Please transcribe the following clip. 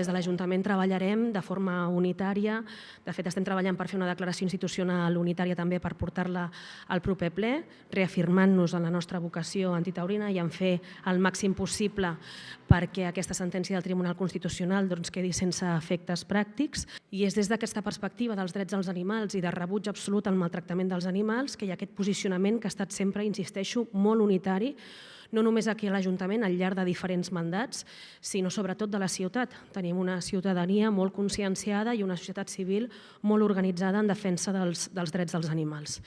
Des de l'Ajuntament treballarem de forma unitària, de fet estem treballant per fer una declaració institucional unitària també per portar-la al proper ple, reafirmant-nos en la nostra vocació antitaurina i en fer el màxim possible perquè aquesta sentència del Tribunal Constitucional doncs, quedi sense efectes pràctics. I és des d'aquesta perspectiva dels drets dels animals i de rebuig absolut al maltractament dels animals que hi ha aquest posicionament que ha estat sempre, insisteixo, molt unitari no només aquí a l'Ajuntament, al llarg de diferents mandats, sinó sobretot de la ciutat. Tenim una ciutadania molt conscienciada i una societat civil molt organitzada en defensa dels, dels drets dels animals.